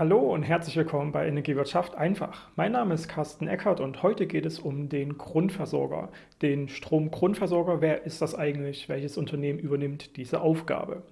Hallo und herzlich willkommen bei Energiewirtschaft einfach. Mein Name ist Carsten Eckert und heute geht es um den Grundversorger, den Stromgrundversorger. Wer ist das eigentlich? Welches Unternehmen übernimmt diese Aufgabe?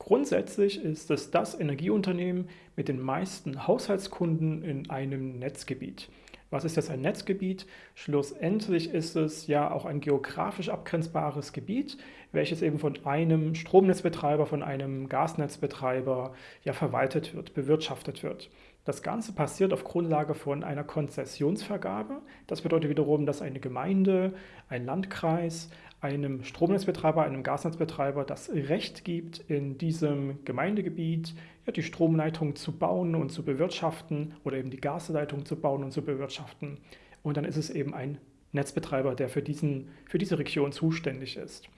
Grundsätzlich ist es das Energieunternehmen mit den meisten Haushaltskunden in einem Netzgebiet. Was ist jetzt ein Netzgebiet? Schlussendlich ist es ja auch ein geografisch abgrenzbares Gebiet, welches eben von einem Stromnetzbetreiber, von einem Gasnetzbetreiber ja verwaltet wird, bewirtschaftet wird. Das Ganze passiert auf Grundlage von einer Konzessionsvergabe. Das bedeutet wiederum, dass eine Gemeinde, ein Landkreis einem Stromnetzbetreiber, einem Gasnetzbetreiber das Recht gibt, in diesem Gemeindegebiet ja, die Stromleitung zu bauen und zu bewirtschaften oder eben die Gasleitung zu bauen und zu bewirtschaften. Und dann ist es eben ein Netzbetreiber, der für, diesen, für diese Region zuständig ist.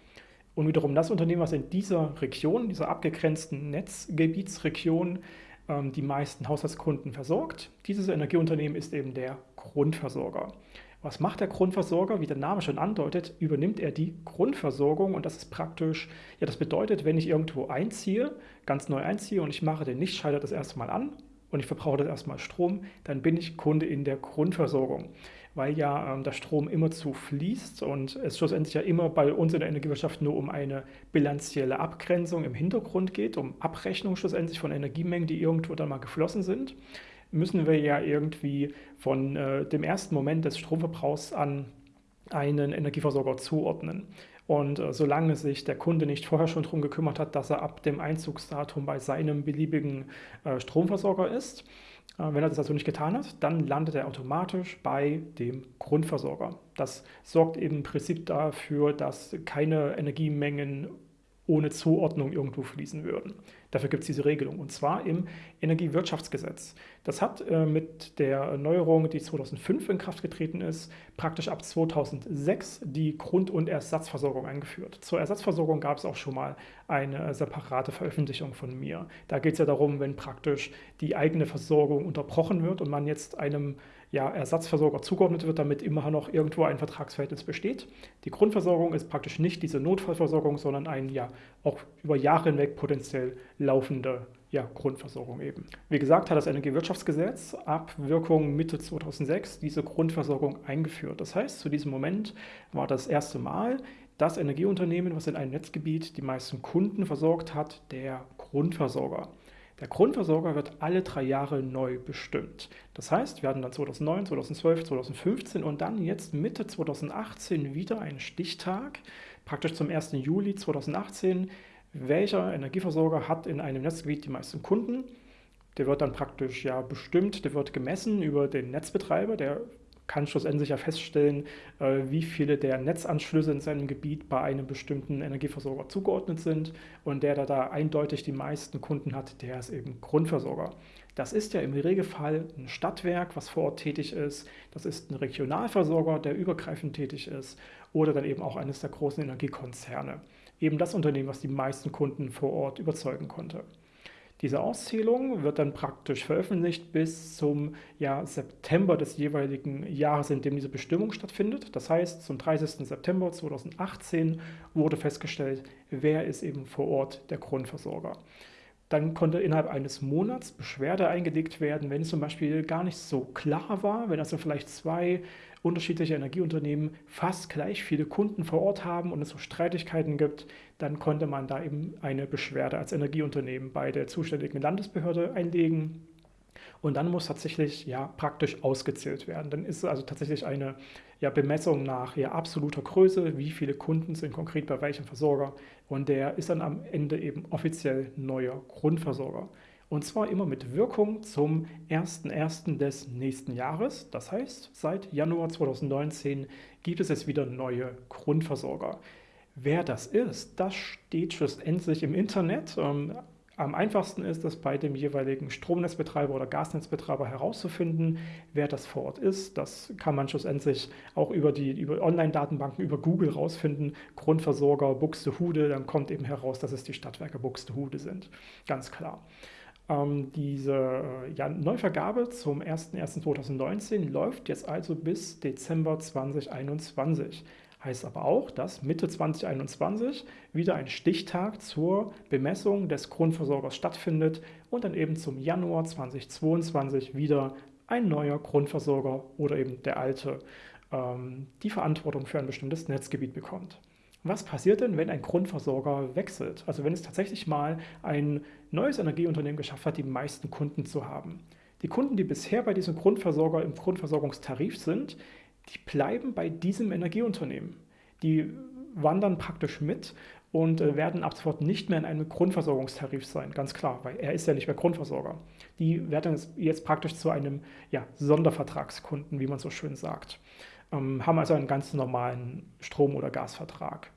Und wiederum das Unternehmen, was in dieser Region, dieser abgegrenzten Netzgebietsregion, ähm, die meisten Haushaltskunden versorgt, dieses Energieunternehmen ist eben der Grundversorger. Was macht der Grundversorger? Wie der Name schon andeutet, übernimmt er die Grundversorgung und das ist praktisch, ja das bedeutet, wenn ich irgendwo einziehe, ganz neu einziehe und ich mache den Lichtschalter das erste Mal an und ich verbrauche das erstmal Strom, dann bin ich Kunde in der Grundversorgung, weil ja ähm, der Strom immer zu fließt und es schlussendlich ja immer bei uns in der Energiewirtschaft nur um eine bilanzielle Abgrenzung im Hintergrund geht, um Abrechnung schlussendlich von Energiemengen, die irgendwo dann mal geflossen sind müssen wir ja irgendwie von äh, dem ersten Moment des Stromverbrauchs an einen Energieversorger zuordnen. Und äh, solange sich der Kunde nicht vorher schon darum gekümmert hat, dass er ab dem Einzugsdatum bei seinem beliebigen äh, Stromversorger ist, wenn er das also nicht getan hat, dann landet er automatisch bei dem Grundversorger. Das sorgt eben im Prinzip dafür, dass keine Energiemengen ohne Zuordnung irgendwo fließen würden. Dafür gibt es diese Regelung und zwar im Energiewirtschaftsgesetz. Das hat äh, mit der Neuerung, die 2005 in Kraft getreten ist, praktisch ab 2006 die Grund- und Ersatzversorgung eingeführt. Zur Ersatzversorgung gab es auch schon mal eine separate Veröffentlichung von mir. Da geht es ja darum, wenn praktisch die eigene Versorgung unterbrochen wird und man jetzt einem ja, Ersatzversorger zugeordnet wird, damit immer noch irgendwo ein Vertragsverhältnis besteht. Die Grundversorgung ist praktisch nicht diese Notfallversorgung, sondern ein ja auch über Jahre hinweg potenziell laufende ja, Grundversorgung eben. Wie gesagt, hat das Energiewirtschaftsgesetz ab Wirkung Mitte 2006 diese Grundversorgung eingeführt. Das heißt, zu diesem Moment war das erste Mal das Energieunternehmen, was in einem Netzgebiet die meisten Kunden versorgt hat, der Grundversorger. Der Grundversorger wird alle drei Jahre neu bestimmt. Das heißt, wir hatten dann 2009, 2012, 2015 und dann jetzt Mitte 2018 wieder einen Stichtag, praktisch zum 1. Juli 2018. Welcher Energieversorger hat in einem Netzgebiet die meisten Kunden? Der wird dann praktisch ja bestimmt, der wird gemessen über den Netzbetreiber, der kann schlussendlich ja feststellen, äh, wie viele der Netzanschlüsse in seinem Gebiet bei einem bestimmten Energieversorger zugeordnet sind und der, der da eindeutig die meisten Kunden hat, der ist eben Grundversorger. Das ist ja im Regelfall ein Stadtwerk, was vor Ort tätig ist. Das ist ein Regionalversorger, der übergreifend tätig ist oder dann eben auch eines der großen Energiekonzerne. Eben das Unternehmen, was die meisten Kunden vor Ort überzeugen konnte. Diese Auszählung wird dann praktisch veröffentlicht bis zum ja, September des jeweiligen Jahres, in dem diese Bestimmung stattfindet. Das heißt, zum 30. September 2018 wurde festgestellt, wer ist eben vor Ort der Grundversorger. Dann konnte innerhalb eines Monats Beschwerde eingelegt werden, wenn zum Beispiel gar nicht so klar war, wenn also vielleicht zwei unterschiedliche Energieunternehmen fast gleich viele Kunden vor Ort haben und es so Streitigkeiten gibt, dann konnte man da eben eine Beschwerde als Energieunternehmen bei der zuständigen Landesbehörde einlegen. Und dann muss tatsächlich ja praktisch ausgezählt werden. Dann ist es also tatsächlich eine ja, Bemessung nach ja, absoluter Größe, wie viele Kunden sind konkret bei welchem Versorger. Und der ist dann am Ende eben offiziell neuer Grundversorger. Und zwar immer mit Wirkung zum 01.01. des nächsten Jahres. Das heißt, seit Januar 2019 gibt es jetzt wieder neue Grundversorger. Wer das ist, das steht schlussendlich im Internet. Am einfachsten ist es bei dem jeweiligen Stromnetzbetreiber oder Gasnetzbetreiber herauszufinden, wer das vor Ort ist. Das kann man schlussendlich auch über die über Online-Datenbanken, über Google rausfinden. Grundversorger Buxtehude, dann kommt eben heraus, dass es die Stadtwerke Buxtehude sind. Ganz klar. Ähm, diese äh, ja, Neuvergabe zum 01.01.2019 läuft jetzt also bis Dezember 2021. Heißt aber auch, dass Mitte 2021 wieder ein Stichtag zur Bemessung des Grundversorgers stattfindet und dann eben zum Januar 2022 wieder ein neuer Grundversorger oder eben der alte ähm, die Verantwortung für ein bestimmtes Netzgebiet bekommt. Was passiert denn, wenn ein Grundversorger wechselt? Also wenn es tatsächlich mal ein neues Energieunternehmen geschafft hat, die meisten Kunden zu haben. Die Kunden, die bisher bei diesem Grundversorger im Grundversorgungstarif sind, die bleiben bei diesem Energieunternehmen. Die wandern praktisch mit und äh, werden ab sofort nicht mehr in einem Grundversorgungstarif sein, ganz klar, weil er ist ja nicht mehr Grundversorger. Die werden jetzt praktisch zu einem ja, Sondervertragskunden, wie man so schön sagt, ähm, haben also einen ganz normalen Strom- oder Gasvertrag.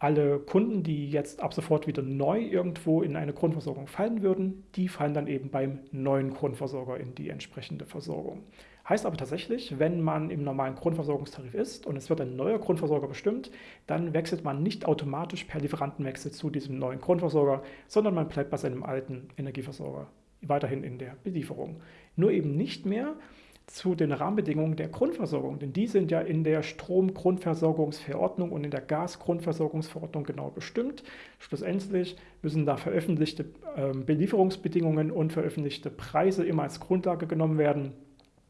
Alle Kunden, die jetzt ab sofort wieder neu irgendwo in eine Grundversorgung fallen würden, die fallen dann eben beim neuen Grundversorger in die entsprechende Versorgung. Heißt aber tatsächlich, wenn man im normalen Grundversorgungstarif ist und es wird ein neuer Grundversorger bestimmt, dann wechselt man nicht automatisch per Lieferantenwechsel zu diesem neuen Grundversorger, sondern man bleibt bei seinem alten Energieversorger weiterhin in der Belieferung. Nur eben nicht mehr zu den Rahmenbedingungen der Grundversorgung, denn die sind ja in der Stromgrundversorgungsverordnung und in der Gasgrundversorgungsverordnung genau bestimmt. Schlussendlich müssen da veröffentlichte ähm, Belieferungsbedingungen und veröffentlichte Preise immer als Grundlage genommen werden.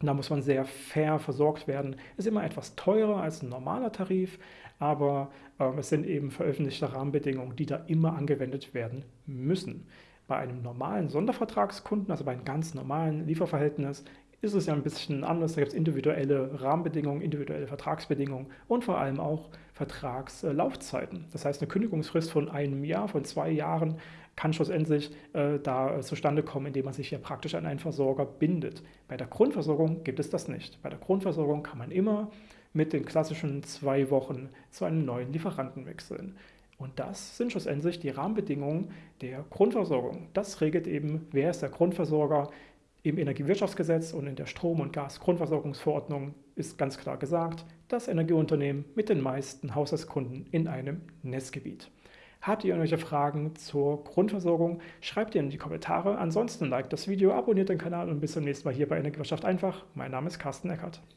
Da muss man sehr fair versorgt werden. Ist immer etwas teurer als ein normaler Tarif, aber äh, es sind eben veröffentlichte Rahmenbedingungen, die da immer angewendet werden müssen. Bei einem normalen Sondervertragskunden, also bei einem ganz normalen Lieferverhältnis, ist es ja ein bisschen anders. Da gibt es individuelle Rahmenbedingungen, individuelle Vertragsbedingungen und vor allem auch Vertragslaufzeiten. Das heißt, eine Kündigungsfrist von einem Jahr, von zwei Jahren kann schlussendlich äh, da zustande kommen, indem man sich ja praktisch an einen Versorger bindet. Bei der Grundversorgung gibt es das nicht. Bei der Grundversorgung kann man immer mit den klassischen zwei Wochen zu einem neuen Lieferanten wechseln. Und das sind schlussendlich die Rahmenbedingungen der Grundversorgung. Das regelt eben, wer ist der Grundversorger, im Energiewirtschaftsgesetz und in der Strom- und Gasgrundversorgungsverordnung ist ganz klar gesagt, das Energieunternehmen mit den meisten Haushaltskunden in einem Netzgebiet. Habt ihr irgendwelche Fragen zur Grundversorgung? Schreibt ihr in die Kommentare. Ansonsten liked das Video, abonniert den Kanal und bis zum nächsten Mal hier bei Energiewirtschaft einfach. Mein Name ist Carsten Eckert.